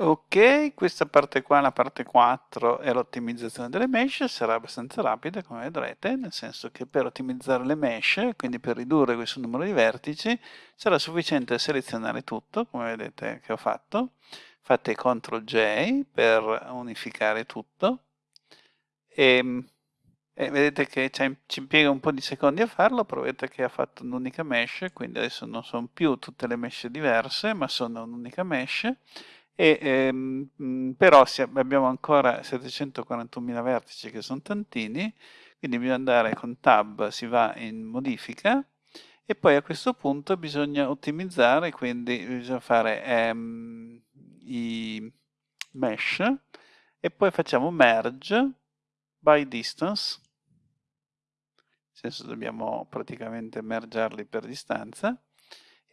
Ok, questa parte qua, la parte 4, è l'ottimizzazione delle mesh, sarà abbastanza rapida come vedrete, nel senso che per ottimizzare le mesh, quindi per ridurre questo numero di vertici, sarà sufficiente selezionare tutto, come vedete che ho fatto, fate CTRL J per unificare tutto, e, e vedete che ci impiega un po' di secondi a farlo, provate che ha fatto un'unica mesh, quindi adesso non sono più tutte le mesh diverse, ma sono un'unica mesh, e, ehm, però abbiamo ancora 741.000 vertici che sono tantini, quindi bisogna andare con tab, si va in modifica e poi a questo punto bisogna ottimizzare, quindi bisogna fare ehm, i mesh e poi facciamo merge by distance, nel senso dobbiamo praticamente mergerli per distanza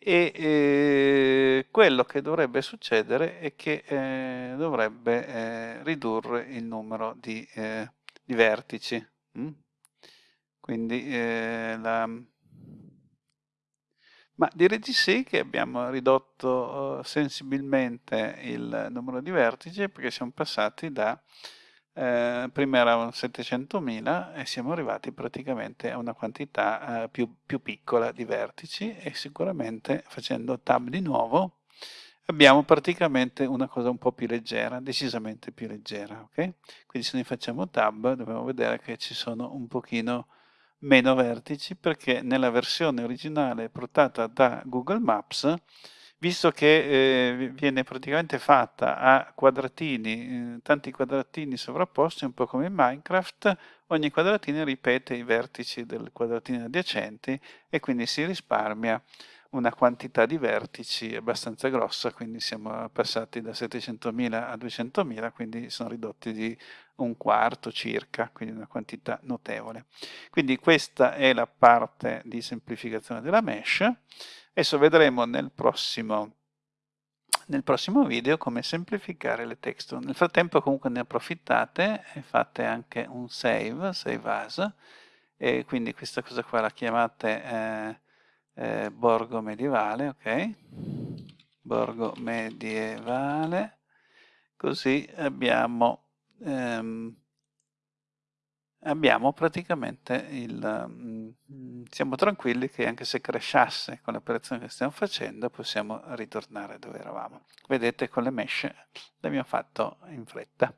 e eh, quello che dovrebbe succedere è che eh, dovrebbe eh, ridurre il numero di, eh, di vertici. Mm? Quindi eh, la... Ma di sì che abbiamo ridotto eh, sensibilmente il numero di vertici perché siamo passati da eh, prima erano 700.000 e siamo arrivati praticamente a una quantità eh, più, più, piccola di vertici e sicuramente facendo tab di nuovo abbiamo praticamente una cosa un po' più leggera, decisamente più leggera, ok? Quindi se noi facciamo tab dobbiamo vedere che ci sono un pochino meno vertici perché nella versione originale portata da Google Maps visto che eh, viene praticamente fatta a quadratini, eh, tanti quadratini sovrapposti, un po' come in Minecraft, ogni quadratino ripete i vertici del quadratino adiacenti e quindi si risparmia una quantità di vertici abbastanza grossa, quindi siamo passati da 700.000 a 200.000, quindi sono ridotti di un quarto circa, quindi una quantità notevole. Quindi questa è la parte di semplificazione della mesh. Adesso vedremo nel prossimo, nel prossimo video come semplificare le texture. Nel frattempo comunque ne approfittate e fate anche un save, save as, e quindi questa cosa qua la chiamate eh, eh, borgo medievale, ok? Borgo medievale, così abbiamo ehm, abbiamo praticamente il... Mm, siamo tranquilli che anche se crashasse con l'operazione che stiamo facendo possiamo ritornare dove eravamo. Vedete con le mesh l'abbiamo fatto in fretta.